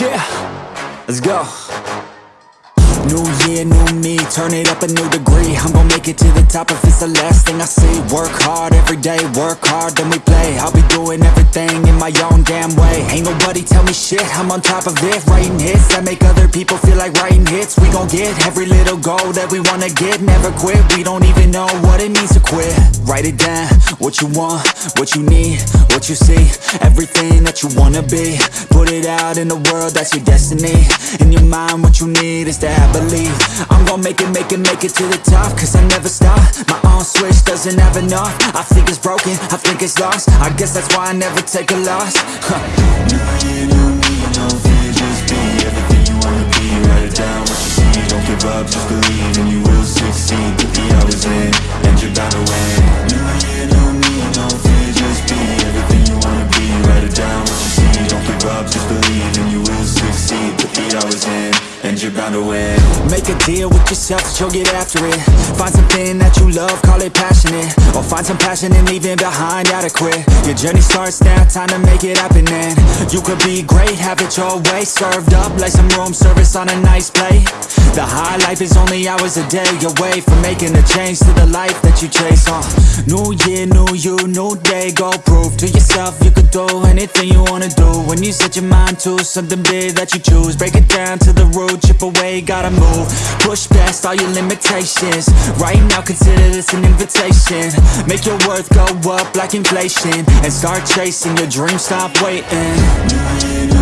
Yeah, let's go. New year, new me, turn it up a new degree. I'm gonna make it to the top if it's the last thing I see. Work hard every day, work hard, then we play. I'll be doing everything in my own damn way. Ain't nobody tell me shit, I'm on top of it. Writing hits that make other people feel like writing hits. We gon' get every little goal that we wanna get. Never quit, we don't even know what it means to quit. Write it down, what you want, what you need, what you see. Everything that you wanna be. Put it out in the world, that's your destiny. In your mind, what you need is to have believe I'm gon' make it, make it, make it to the top Cause I never stop. My on switch doesn't have enough. I think it's broken, I think it's lost. I guess that's why I never take a loss. Huh. Be Everything you wanna be, write it down what you see Don't give up, just believe bound to win. Make a deal with yourself that you'll get after it. Find something that you love, call it passionate. Or find some passion in leaving behind adequate Your journey starts now, time to make it happen and You could be great, have it your way. Served up like some room service on a nice plate. The high life is only hours a day away From making a change to the life that you chase uh, New year, new you, new day Go prove to yourself you could do anything you wanna do. When you set your mind to something big that you choose Break it down to the root, chip away, gotta move. Push past all your limitations. Right now consider this an invitation. Make your worth go up like inflation And start chasing your dreams, stop waiting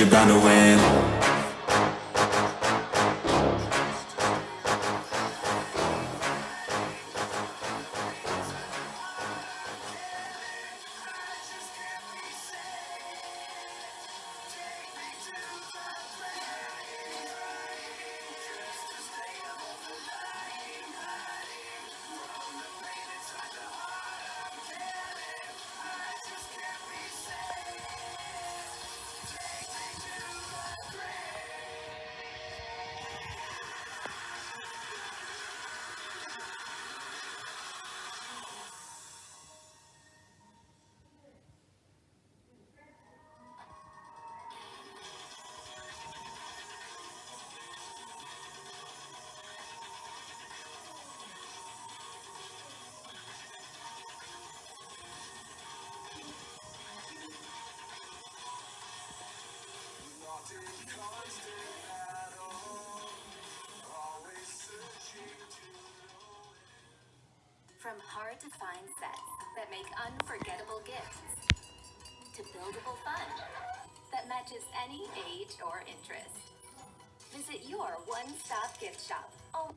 you're bound to win From hard to find sets that make unforgettable gifts to buildable fun that matches any age or interest. Visit your one-stop gift shop. Oh.